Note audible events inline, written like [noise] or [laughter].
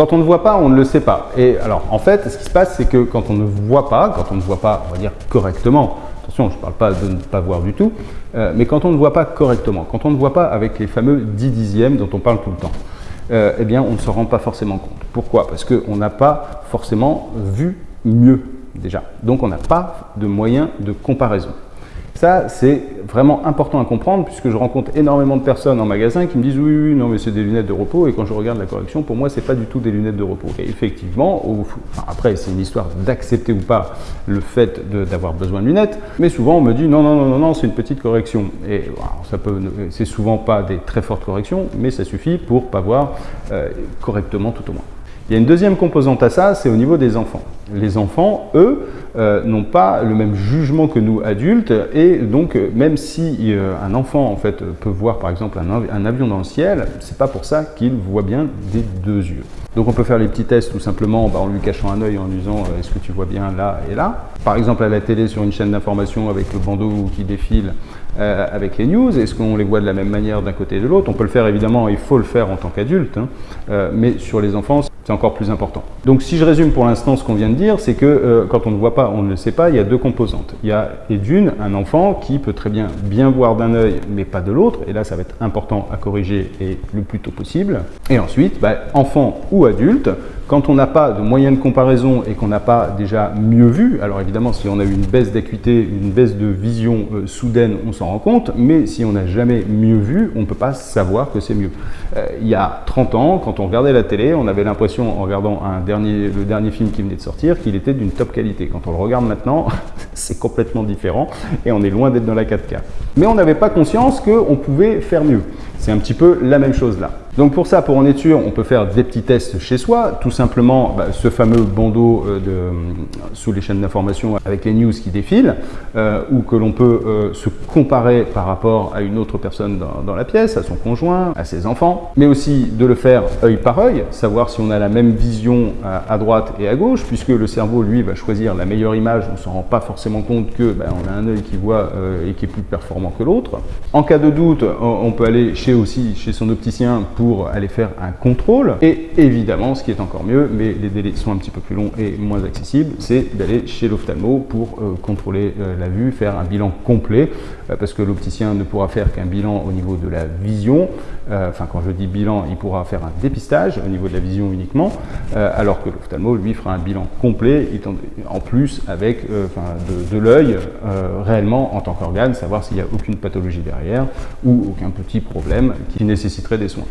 Quand on ne voit pas, on ne le sait pas. Et alors, en fait, ce qui se passe, c'est que quand on ne voit pas, quand on ne voit pas, on va dire correctement, attention, je ne parle pas de ne pas voir du tout, euh, mais quand on ne voit pas correctement, quand on ne voit pas avec les fameux 10 dixièmes dont on parle tout le temps, euh, eh bien, on ne se rend pas forcément compte. Pourquoi? Parce qu'on n'a pas forcément vu mieux, déjà. Donc, on n'a pas de moyen de comparaison. Ça, c'est vraiment important à comprendre puisque je rencontre énormément de personnes en magasin qui me disent oui, oui, non, mais c'est des lunettes de repos et quand je regarde la correction, pour moi, c'est pas du tout des lunettes de repos. Et effectivement, après, c'est une histoire d'accepter ou pas le fait d'avoir besoin de lunettes, mais souvent on me dit non, non, non, non, non c'est une petite correction. Et ça peut, c'est souvent pas des très fortes corrections, mais ça suffit pour pas voir euh, correctement tout au moins. Il y a une deuxième composante à ça, c'est au niveau des enfants. Les enfants, eux, euh, n'ont pas le même jugement que nous adultes et donc euh, même si euh, un enfant en fait peut voir par exemple un, avion dans le ciel, c'est pas pour ça qu'il voit bien des deux yeux. Donc on peut faire les petits tests tout simplement bah, en lui cachant un œil en lui disant est-ce que tu vois bien là et là. Par exemple à la télé sur une chaîne d'information avec le bandeau qui défile avec les news, est-ce qu'on les voit de la même manière d'un côté et de l'autre? On peut le faire évidemment, il faut le faire en tant qu'adulte, hein. mais sur les enfants c'est encore plus important. Donc si je résume pour l'instant ce qu'on vient de dire, c'est que euh, quand on ne voit pas, on ne le sait pas, il y a deux composantes. Il y a, d'une, un enfant qui peut très bien bien voir d'un œil, mais pas de l'autre, et là ça va être important à corriger et le plus tôt possible. Et ensuite, bah, enfant ou adulte, quand on n'a pas de moyen de comparaison et qu'on n'a pas déjà mieux vu, alors évidemment si on a eu une baisse d'acuité, une baisse de vision euh, soudaine, on s'en rend compte, mais si on n'a jamais mieux vu, on ne peut pas savoir que c'est mieux. Euh, il y a 30 ans, quand on regardait la télé, on avait l'impression en regardant un dernier, le dernier film qui venait de sortir qu'il était d'une top qualité. Quand on le regarde maintenant, [laughs] c'est complètement différent et on est loin d'être dans la 4K. Mais on n'avait pas conscience qu'on pouvait faire mieux. C'est un petit peu la même chose là. Donc pour ça, pour en être sûr, on peut faire des petits tests chez soi. Tout simplement, bah, ce fameux bandeau euh, de, sous les chaînes d'information avec les news qui défilent, euh, ou que l'on peut euh, se comparer par rapport à une autre personne dans, la pièce, à son conjoint, à ses enfants, mais aussi de le faire œil par œil, savoir si on a la même vision à, à droite et à gauche, puisque le cerveau, lui, va choisir la meilleure image. On ne s'en rend pas forcément compte que bah, on a un œil qui voit et qui est plus performant que l'autre. En cas de doute, on peut aller chez aussi chez son opticien pour aller faire un contrôle. Et évidemment, ce qui est encore mieux, mais les délais sont un petit peu plus longs et moins accessibles, c'est d'aller chez l'ophtalmo pour euh, contrôler euh, la vue, faire un bilan complet, euh, parce que l'opticien ne pourra faire qu'un bilan au niveau de la vision. Enfin, quand je dis bilan, il pourra faire un dépistage au niveau de la vision uniquement, alors que l'ophtalmo, lui, fera un bilan complet, en plus avec de, de l'œil réellement en tant qu'organe, savoir s'il n'y a aucune pathologie derrière ou aucun petit problème qui nécessiterait des soins.